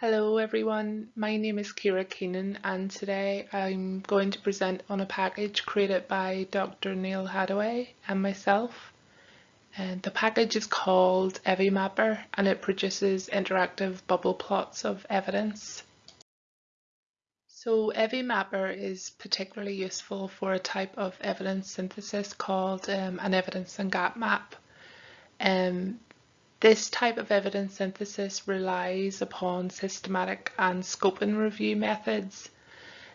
Hello everyone, my name is Ciara Keenan and today I'm going to present on a package created by Dr. Neal Haddaway and myself. And the package is called EviMapper and it produces interactive bubble plots of evidence. So EviMapper is particularly useful for a type of evidence synthesis called um, an evidence and gap map. Um, this type of evidence synthesis relies upon systematic and scoping review methods.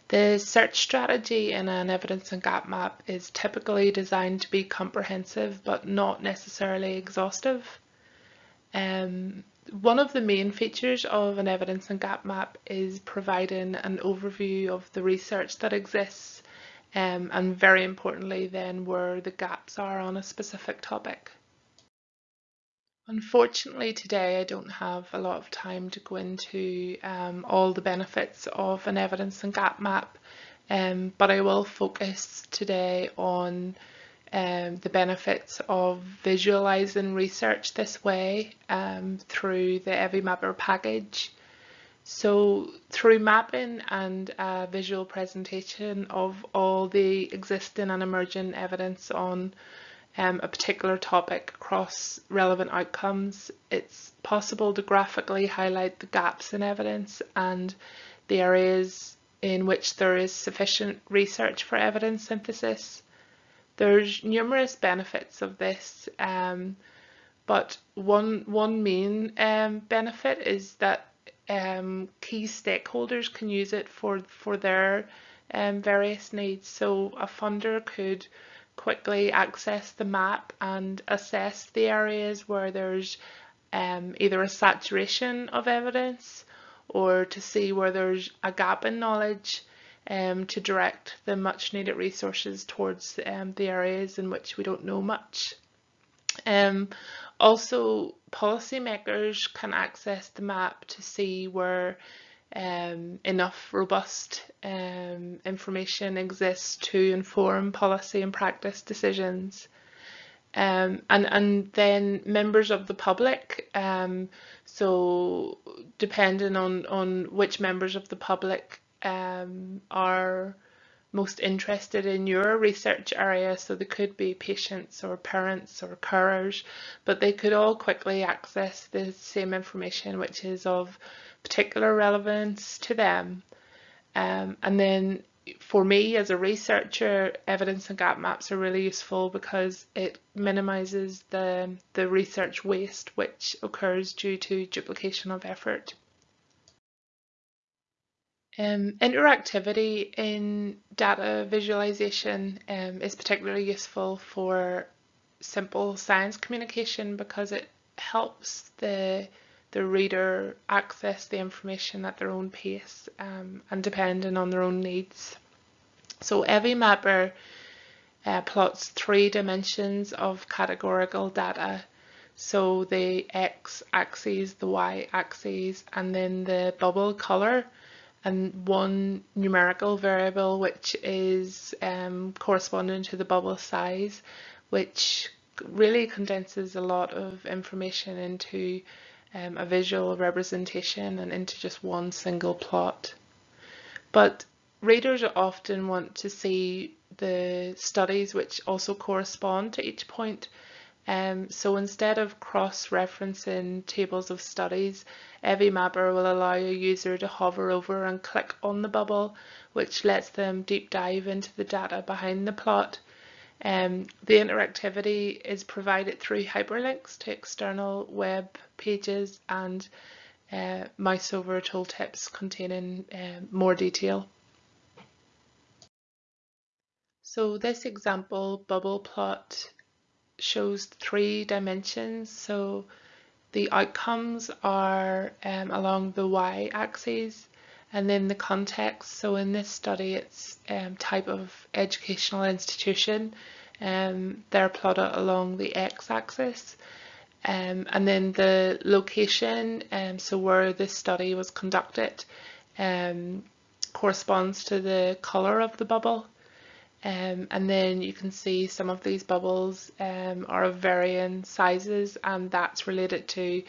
The search strategy in an evidence and gap map is typically designed to be comprehensive but not necessarily exhaustive. Um, one of the main features of an evidence and gap map is providing an overview of the research that exists um, and very importantly then where the gaps are on a specific topic. Unfortunately today I don't have a lot of time to go into um, all the benefits of an evidence and gap map um, but I will focus today on um, the benefits of visualizing research this way um, through the EviMapper package. So through mapping and a visual presentation of all the existing and emerging evidence on um, a particular topic across relevant outcomes, it's possible to graphically highlight the gaps in evidence and the areas in which there is sufficient research for evidence synthesis. There's numerous benefits of this, um, but one, one main um, benefit is that um, key stakeholders can use it for, for their um, various needs. So a funder could quickly access the map and assess the areas where there's um, either a saturation of evidence or to see where there's a gap in knowledge um, to direct the much needed resources towards um, the areas in which we don't know much. Um, also, policymakers can access the map to see where um, enough robust um, information exists to inform policy and practice decisions. Um, and, and then members of the public, um, so depending on, on which members of the public um, are most interested in your research area, so they could be patients or parents or carers, but they could all quickly access the same information which is of particular relevance to them. Um, and then for me as a researcher, evidence and gap maps are really useful because it minimises the, the research waste which occurs due to duplication of effort. Um, interactivity in data visualization um, is particularly useful for simple science communication because it helps the the reader access the information at their own pace um, and depending on their own needs. So EviMapper uh, plots three dimensions of categorical data. So the x-axis, the y-axis, and then the bubble color, and one numerical variable which is um, corresponding to the bubble size, which really condenses a lot of information into um, a visual representation and into just one single plot. But readers often want to see the studies which also correspond to each point. Um, so instead of cross-referencing tables of studies, EviMapper will allow a user to hover over and click on the bubble, which lets them deep dive into the data behind the plot. Um, the interactivity is provided through hyperlinks to external web pages and uh, mouse over tooltips containing uh, more detail. So this example bubble plot shows three dimensions. So the outcomes are um, along the y-axis and then the context. So in this study, it's um, type of educational institution. Um, they're plotted along the x-axis. Um, and then the location, um, so where this study was conducted, um, corresponds to the colour of the bubble. Um, and then you can see some of these bubbles um, are of varying sizes and that's related to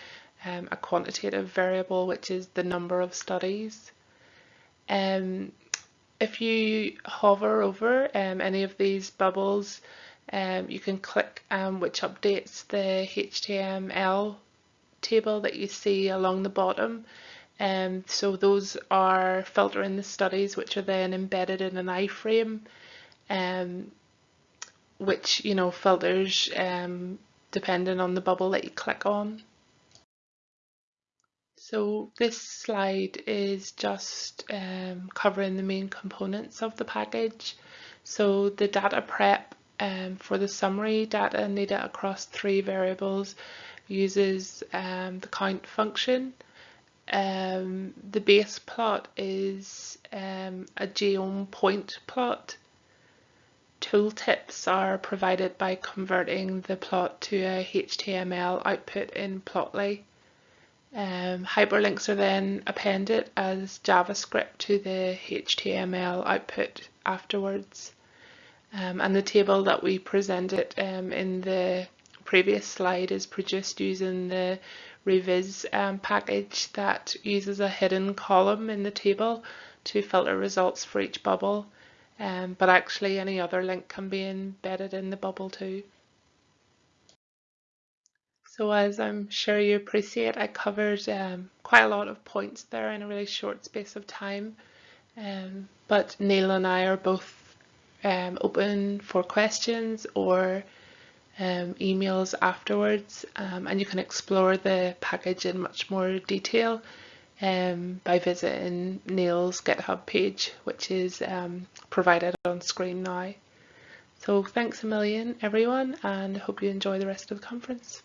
um, a quantitative variable, which is the number of studies. Um, if you hover over um, any of these bubbles, um, you can click um, which updates the HTML table that you see along the bottom. Um, so those are filtering the studies which are then embedded in an iframe um, which you know filters um, depending on the bubble that you click on. So this slide is just um, covering the main components of the package. So the data prep um, for the summary data needed across three variables uses um, the count function. Um, the base plot is um, a geom point plot. Tooltips are provided by converting the plot to a HTML output in Plotly. Um, hyperlinks are then appended as JavaScript to the HTML output afterwards. Um, and the table that we presented um, in the previous slide is produced using the Reviz um, package that uses a hidden column in the table to filter results for each bubble. Um, but actually any other link can be embedded in the bubble too. So as I'm sure you appreciate, I covered um, quite a lot of points there in a really short space of time. Um, but Neal and I are both um, open for questions or um, emails afterwards um, and you can explore the package in much more detail um, by visiting Neal's GitHub page which is provided on screen now. So thanks a million everyone and hope you enjoy the rest of the conference.